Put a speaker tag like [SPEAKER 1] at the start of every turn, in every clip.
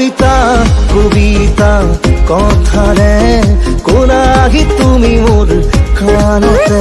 [SPEAKER 1] কবিতা কবিতা কথাৰে কোনাহি তুমি খানতে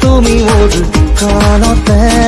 [SPEAKER 1] 瞳をずっとの手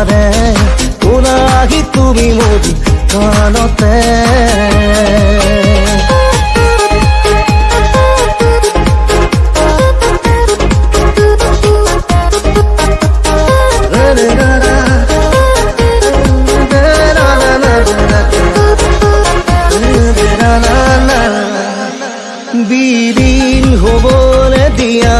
[SPEAKER 1] পাৰে কোলা তুমি মোৰ কাণতে বিলীন হ'বলৈ দিয়া